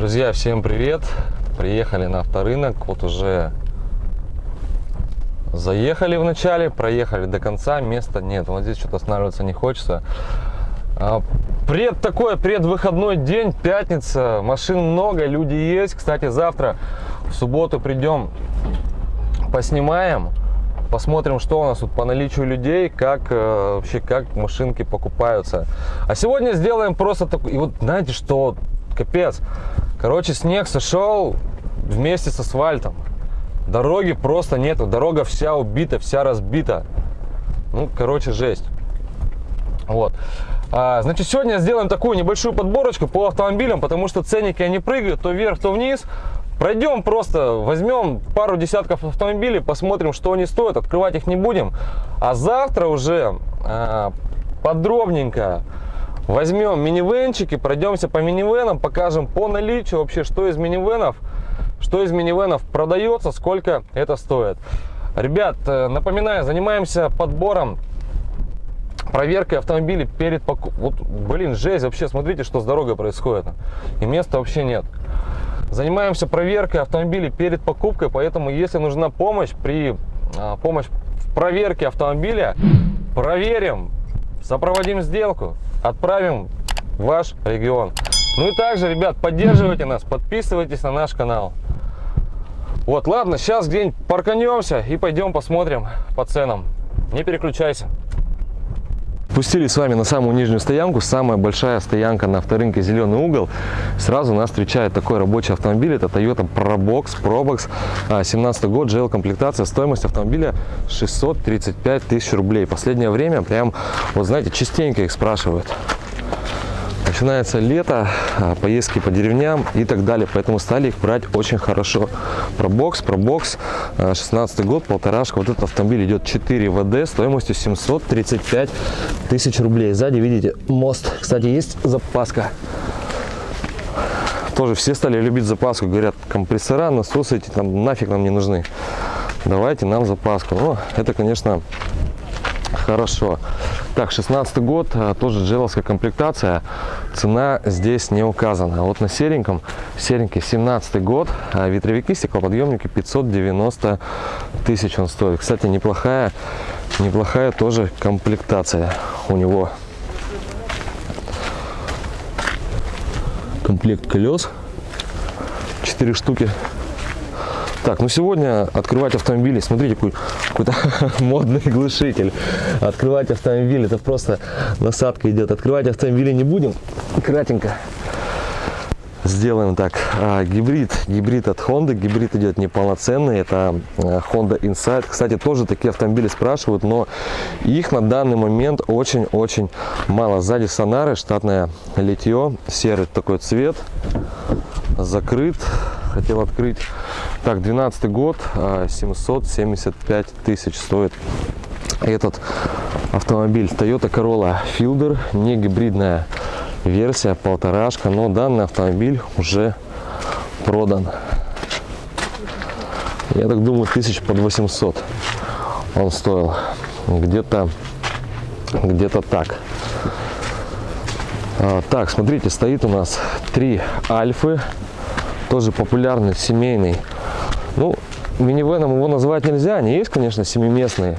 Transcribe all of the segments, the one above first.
Друзья, всем привет! Приехали на авторынок, вот уже заехали в начале, проехали до конца, места нет, вот здесь что-то останавливаться не хочется. А, пред такой предвыходной день, пятница, машин много, люди есть. Кстати, завтра в субботу придем, поснимаем, посмотрим, что у нас тут по наличию людей, как э, вообще, как машинки покупаются. А сегодня сделаем просто такой, и вот знаете, что капец. Короче, снег сошел вместе с асфальтом. Дороги просто нету. Дорога вся убита, вся разбита. Ну, короче, жесть. Вот. А, значит, сегодня сделаем такую небольшую подборочку по автомобилям, потому что ценники они прыгают то вверх, то вниз. Пройдем просто, возьмем пару десятков автомобилей, посмотрим, что они стоят. Открывать их не будем. А завтра уже а, подробненько Возьмем минивенчики, пройдемся по минивенам, покажем по наличию вообще, что из минивенов, что из минивенов продается, сколько это стоит. Ребят, э, напоминаю, занимаемся подбором проверкой автомобилей перед покупкой. Вот, блин, жесть, вообще, смотрите, что с дорогой происходит. И места вообще нет. Занимаемся проверкой автомобилей перед покупкой, поэтому если нужна помощь при а, помощь в проверке автомобиля, проверим, сопроводим сделку, отправим в ваш регион. Ну и также, ребят, поддерживайте нас, подписывайтесь на наш канал. Вот, ладно, сейчас где-нибудь парканемся и пойдем посмотрим по ценам. Не переключайся. Пустили с вами на самую нижнюю стоянку, самая большая стоянка на авторынке «Зеленый угол». Сразу нас встречает такой рабочий автомобиль, это Toyota Probox, Probox, 17 год, GL-комплектация, стоимость автомобиля 635 тысяч рублей. Последнее время прям, вот знаете, частенько их спрашивают. Начинается лето, а, поездки по деревням и так далее, поэтому стали их брать очень хорошо. Пробокс, пробокс, 16 год, полторашка. Вот этот автомобиль идет 4 ВД стоимостью 735 тысяч рублей. Сзади, видите, мост. Кстати, есть запаска. Тоже все стали любить запаску. Говорят, компрессора, насосы эти там нафиг нам не нужны. Давайте нам запаску. О, это, конечно, хорошо. Так, 16 год, а, тоже джеловская комплектация. Цена здесь не указана. Вот на сереньком, серенький 17 год, а, ветровики, стеклоподъемники 590 тысяч он стоит. Кстати, неплохая, неплохая тоже комплектация у него. Комплект колес, 4 штуки так, ну сегодня открывать автомобили, смотрите, какой какой-то модный глушитель. Открывать автомобиль, это просто насадка идет. Открывать автомобили не будем, кратенько. Сделаем так, а, гибрид, гибрид от Honda, гибрид идет неполноценный, это а, Honda Insight. Кстати, тоже такие автомобили спрашивают, но их на данный момент очень-очень мало. Сзади сонары, штатное литье, серый такой цвет, закрыт, хотел открыть. Так, 12 год, 775 а, тысяч стоит этот автомобиль. Toyota Corolla Fielder, не гибридная версия, полторашка, но данный автомобиль уже продан. Я так думаю, тысяч под 800 он стоил. Где-то где-то так. А, так, смотрите, стоит у нас три альфы тоже популярный, семейный. Ну, минивеном его назвать нельзя, они есть, конечно, семиместные.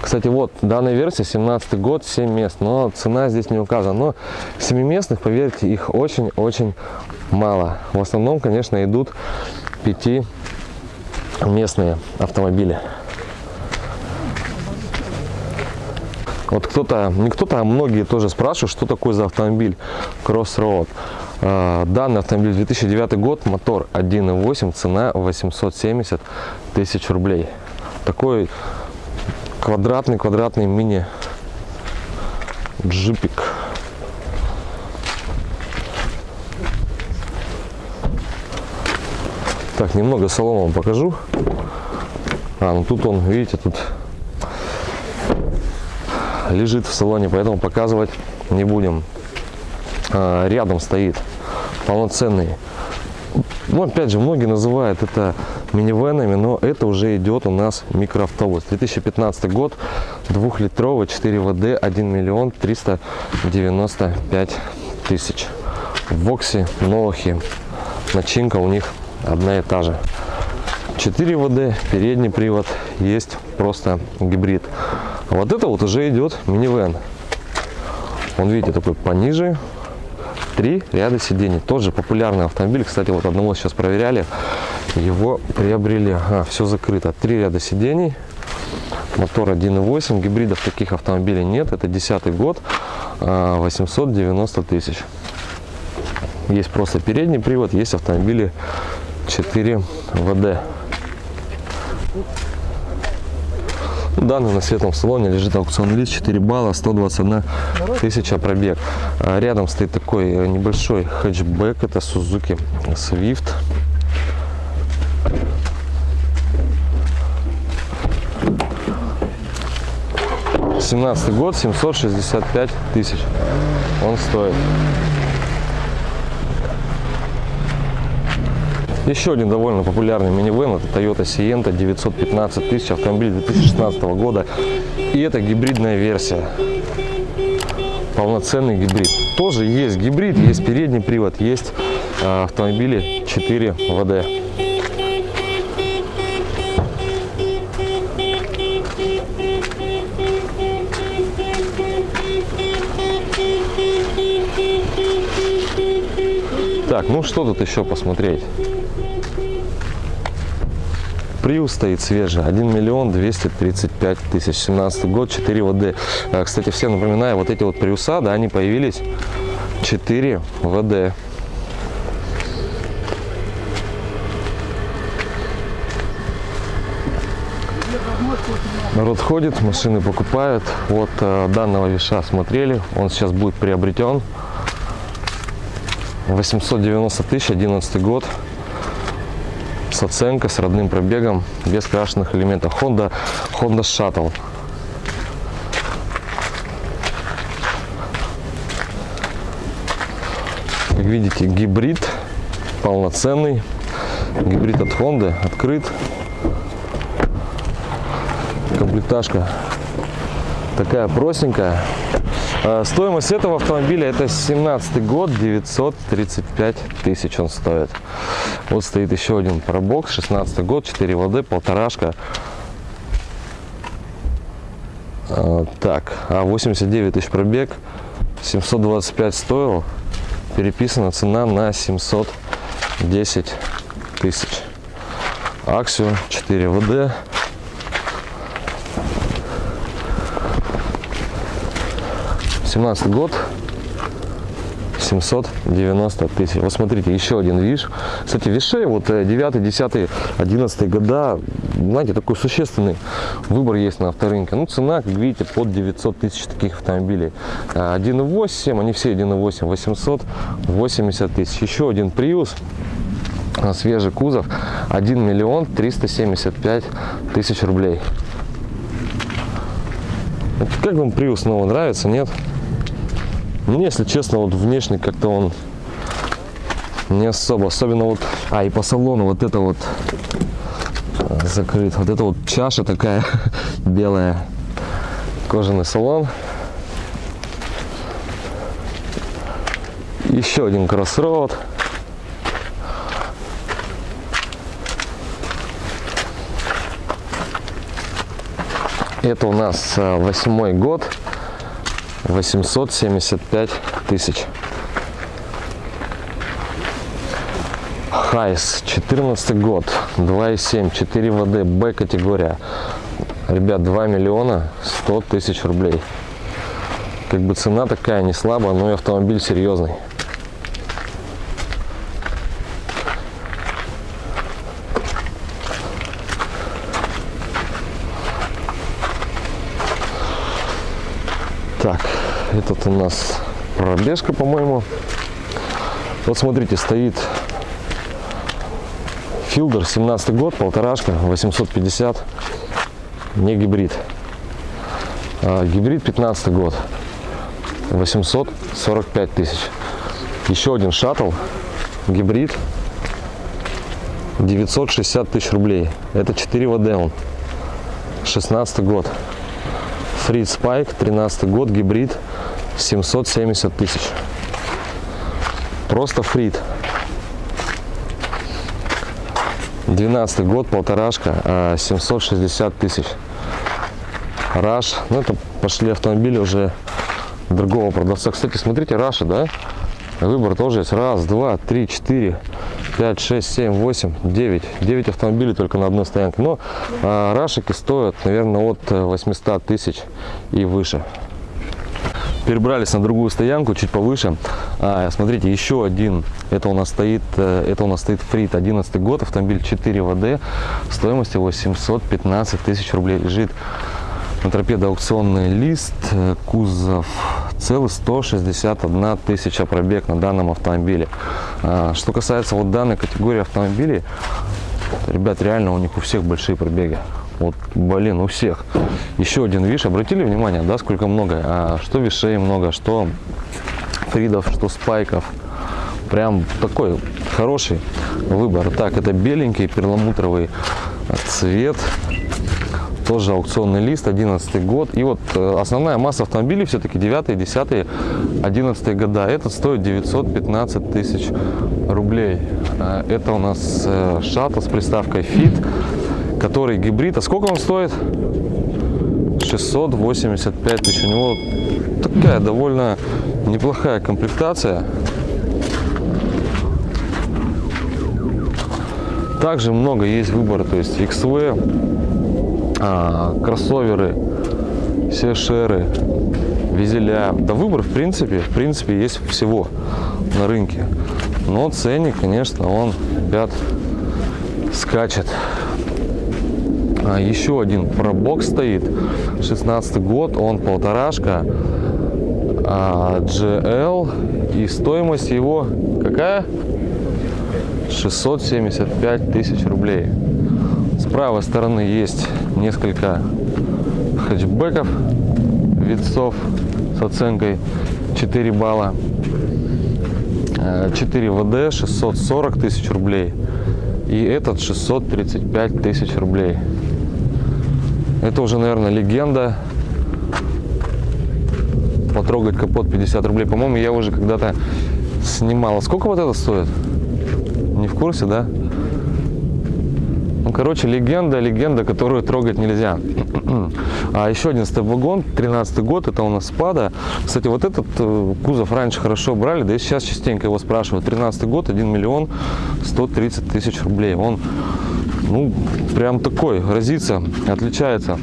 Кстати, вот, данная версия, 17 год, 7 мест, но цена здесь не указана. Но семиместных, поверьте, их очень-очень мало. В основном, конечно, идут пятиместные автомобили. Вот кто-то, не кто-то, а многие тоже спрашивают, что такое за автомобиль Crossroad. А, данный автомобиль 2009 год, мотор 1.8, цена 870 тысяч рублей. Такой квадратный, квадратный мини джипик. Так, немного салона покажу. А, ну тут он, видите, тут лежит в салоне, поэтому показывать не будем. А, рядом стоит полноценный. Ну, опять же, многие называют это минивенами, но это уже идет у нас микроавтобус. 2015 год, двухлитровый, 4 ВД, 1 миллион 395 тысяч. В Воксе, Новохе, начинка у них одна и та же. 4 ВД, передний привод, есть просто гибрид. А вот это вот уже идет минивэн. Он, видите, такой пониже, три ряда сидений. Тот же популярный автомобиль, кстати, вот одного сейчас проверяли, его приобрели. Ага, все закрыто. Три ряда сидений, мотор 1.8, гибридов таких автомобилей нет, это 10 год, 890 а, тысяч. Есть просто передний привод, есть автомобили 4 ВД. Данный на светлом салоне лежит аукцион лист 4 балла, 121 тысяча пробег. А рядом стоит такой э, небольшой хэтчбэк, это Suzuki Swift. Семнадцатый год, 765 тысяч он стоит. Еще один довольно популярный минивэн, это Toyota Sienna 915 тысяч, автомобиль 2016 года. И это гибридная версия, полноценный гибрид. Тоже есть гибрид, есть передний привод, есть э, автомобили 4 ВД. Так, ну что тут еще посмотреть? Приус стоит свежий, 1 миллион 235 тысяч, 17 год, 4 ВД. А, кстати, всем напоминаю, вот эти вот приуса, да, они появились 4 ВД. Народ ходит, машины покупают. Вот э, данного виша смотрели, он сейчас будет приобретен. 890 тысяч, 11 год с оценкой, с родным пробегом, без крашенных элементов. Honda, Honda Shuttle. Как видите, гибрид полноценный. Гибрид от Honda открыт. Комплектажка такая простенькая. А, стоимость этого автомобиля это 17 год, 935 тысяч он стоит. Вот стоит еще один пробокс, 16 год, 4 воды, полторашка. А, так, а 89 тысяч пробег, 725 стоил, переписана цена на 710 тысяч. Аксио 4 ВД, 17 год 790 тысяч. Вот смотрите, еще один виш. Кстати, вишей вот 9, 10, 11 года, знаете, такой существенный выбор есть на авторынке. Ну, цена, как видите, под 900 тысяч таких автомобилей. 1.8, они все 1.8, 880 тысяч. Еще один Prius, свежий кузов, 1 миллион 375 тысяч рублей. Как вам Prius снова нравится, нет? Мне, если честно, вот внешне как-то он не особо. Особенно вот, а и по салону вот это вот э, закрыт. Вот это вот чаша такая белая. Кожаный салон. Еще один кроссроуд. Это у нас э, восьмой год. 875 тысяч. Хайс, 14 год, 2,7, 4 ВД, Б категория. Ребят, 2 миллиона 100 тысяч рублей. Как бы цена такая не слабая, но и автомобиль серьезный. Так, этот у нас пробежка, по-моему. Вот смотрите, стоит Филдер, 17 год, полторашка, 850, не гибрид. А, гибрид 15 год, 845 тысяч. Еще один шаттл, гибрид, 960 тысяч рублей. Это 4 ВД он, 16 год. Фрид Спайк, 13 год, гибрид, 770 тысяч. Просто фрид. 12 год, полторашка, а, 760 тысяч. Раш, ну это пошли автомобили уже другого продавца. Кстати, смотрите, Раши, да? Выбор тоже есть. Раз, два, три, четыре, пять, шесть, семь, восемь, девять. Девять автомобилей только на одной стоянке. Но а, Рашики стоят, наверное, от 800 тысяч и выше перебрались на другую стоянку чуть повыше. А, смотрите еще один это у нас стоит э, это у нас стоит фрит 11 год автомобиль 4 вд стоимость его 715 тысяч рублей. Лежит на торпедо аукционный лист э, кузов целый 161 тысяча пробег на данном автомобиле. А, что касается вот данной категории автомобилей ребят реально у них у всех большие пробеги вот, блин, у всех. Еще один виш. Обратили внимание, да, сколько много? А, что вишей много, что фридов, что спайков. Прям такой хороший выбор. Так, это беленький перламутровый цвет. Тоже аукционный лист, 11 год. И вот э, основная масса автомобилей все-таки 9, 10, 11 года. Этот стоит 915 тысяч рублей. А, это у нас э, шаттл с приставкой Fit который гибрид. А сколько он стоит? 685 тысяч. У него такая довольно неплохая комплектация. Также много есть выбора, то есть XV, а, кроссоверы, сешеры, визеля. Да выбор в принципе, в принципе есть всего на рынке. Но ценник, конечно, он, ребят, скачет. А, еще один пробок стоит. 16 год он полторашка. А, GL и стоимость его какая? 675 тысяч рублей. С правой стороны есть несколько хэтчбеков витцов с оценкой 4 балла. 4 ВД 640 тысяч рублей. И этот 635 тысяч рублей это уже, наверное, легенда. Потрогать капот 50 рублей. По-моему, я уже когда-то снимал. А сколько вот это стоит? Не в курсе, да? Ну, короче, легенда, легенда, которую трогать нельзя. А еще один степ-вагон, 13 год, это у нас спада. Кстати, вот этот э, кузов раньше хорошо брали, да и сейчас частенько его спрашивают. 13 год, 1 миллион 130 тысяч рублей. Он ну, прям такой, разится, отличается.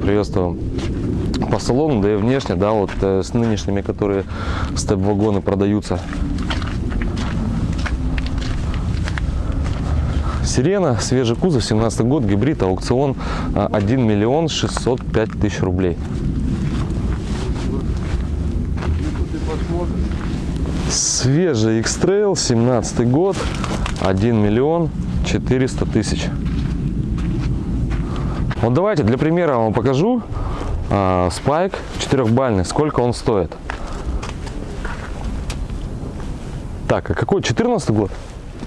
Приветствую по салону, да и внешне, да, вот э, с нынешними, которые степ-вагоны продаются. Сирена, свежий кузов, 17 год, гибрид, аукцион 1 миллион 605 тысяч рублей. Свежий X-Trail, 17 год, 1 миллион 400 тысяч. Вот давайте для примера вам покажу э, спайк четырехбальный, сколько он стоит. Так, а какой 14 год?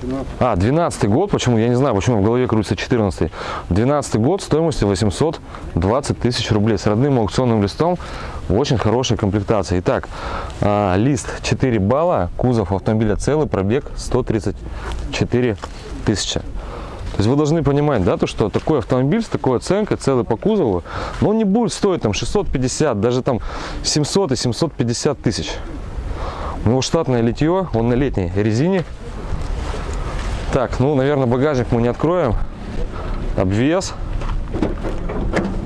12. А, 12 год, почему, я не знаю, почему в голове крутится 14 12 год стоимостью 820 тысяч рублей с родным аукционным листом в очень хорошей комплектации. Итак, а, лист 4 балла, кузов автомобиля целый, пробег 134 тысячи. То есть вы должны понимать, да, то, что такой автомобиль с такой оценкой, целый по кузову, но он не будет стоить там 650, даже там 700 и 750 тысяч. У него штатное литье, он на летней резине. Так, ну, наверное, багажник мы не откроем. Обвес,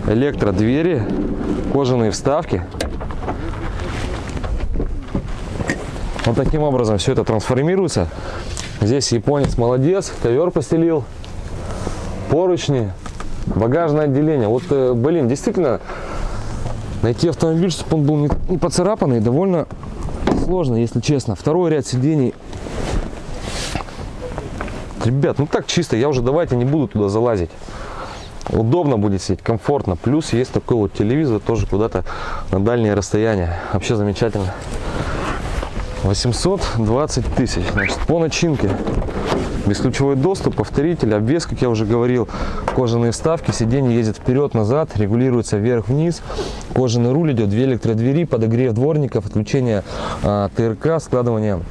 электродвери, кожаные вставки. Вот таким образом все это трансформируется. Здесь японец молодец, ковер постелил поручни, багажное отделение. Вот, э, блин, действительно, найти автомобиль, чтобы он был не, поцарапанный, довольно сложно, если честно. Второй ряд сидений. Ребят, ну так чисто, я уже давайте не буду туда залазить. Удобно будет сидеть, комфортно. Плюс есть такой вот телевизор тоже куда-то на дальние расстояния. Вообще замечательно. 820 тысяч. Значит, по начинке Бесключевой доступ, повторитель, обвес, как я уже говорил, кожаные вставки, сиденье ездит вперед-назад, регулируется вверх-вниз, кожаный руль идет, две электродвери, подогрев дворников, отключение а, ТРК, складывание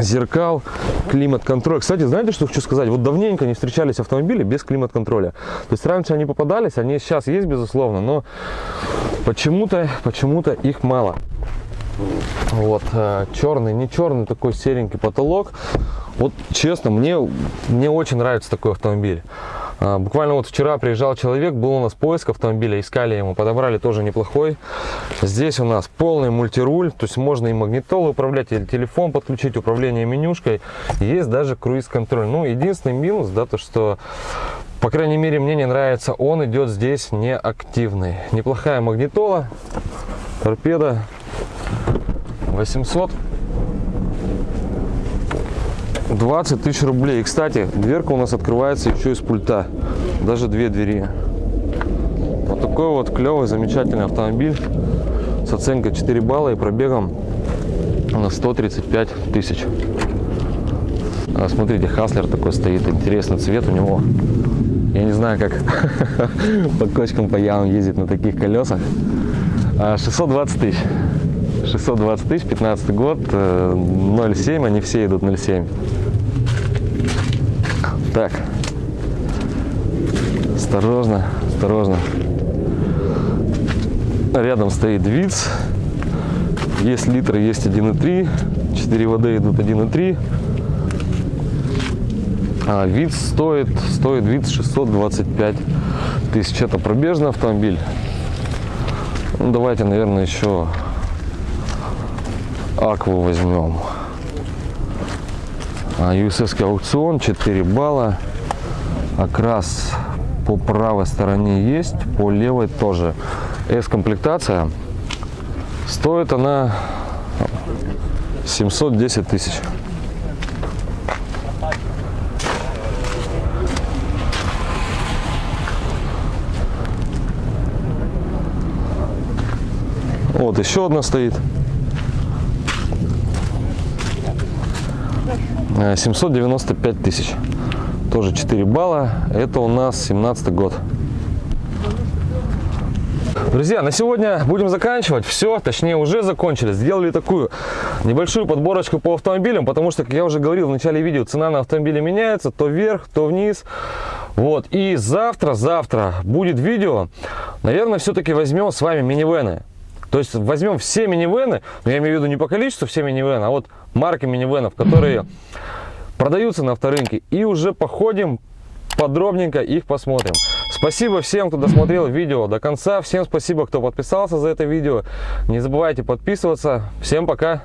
зеркал, климат-контроль. Кстати, знаете, что хочу сказать? Вот давненько не встречались автомобили без климат-контроля. То есть раньше они попадались, они сейчас есть, безусловно, но почему-то почему то их мало. Вот, э, черный, не черный, такой серенький потолок. Вот, честно, мне, мне очень нравится такой автомобиль. А, буквально вот вчера приезжал человек, был у нас поиск автомобиля, искали ему, подобрали тоже неплохой. Здесь у нас полный мультируль, то есть можно и магнитолу управлять, или телефон подключить, управление менюшкой. Есть даже круиз-контроль. Ну, единственный минус, да, то что по крайней мере, мне не нравится, он идет здесь неактивный. Неплохая магнитола, торпеда, 800 20 тысяч рублей. И, кстати, дверка у нас открывается еще из пульта. Даже две двери. Вот такой вот клевый, замечательный автомобиль с оценкой 4 балла и пробегом на 135 тысяч. А, смотрите, Хаслер такой стоит, интересный цвет у него. Я не знаю, как по кочкам по ямам ездит на таких колесах. 620 а, тысяч. 620 тысяч, 15 год, 0,7, э, они все идут 0,7. Так, осторожно, осторожно. Рядом стоит ВИЦ, есть литры, есть 1,3, 4 воды идут 1,3. А ВИЦ стоит, стоит ВИЦ 625 тысяч. Это пробежный автомобиль. Ну, давайте, наверное, еще Акву возьмем. USS а, аукцион 4 балла. Окрас по правой стороне есть, по левой тоже. S-комплектация. Стоит она 710 тысяч. Вот еще одна стоит. 795 э, тысяч. Тоже 4 балла. Это у нас 17 год. Друзья, на сегодня будем заканчивать. Все, точнее уже закончили. Сделали такую небольшую подборочку по автомобилям, потому что, как я уже говорил в начале видео, цена на автомобили меняется то вверх, то вниз. Вот, и завтра, завтра будет видео. Наверное, все-таки возьмем с вами минивены. То есть возьмем все минивены, но я имею в виду не по количеству все минивены, а вот марки минивенов, которые продаются на авторынке. И уже походим подробненько их посмотрим. Спасибо всем, кто досмотрел видео до конца. Всем спасибо, кто подписался за это видео. Не забывайте подписываться. Всем пока!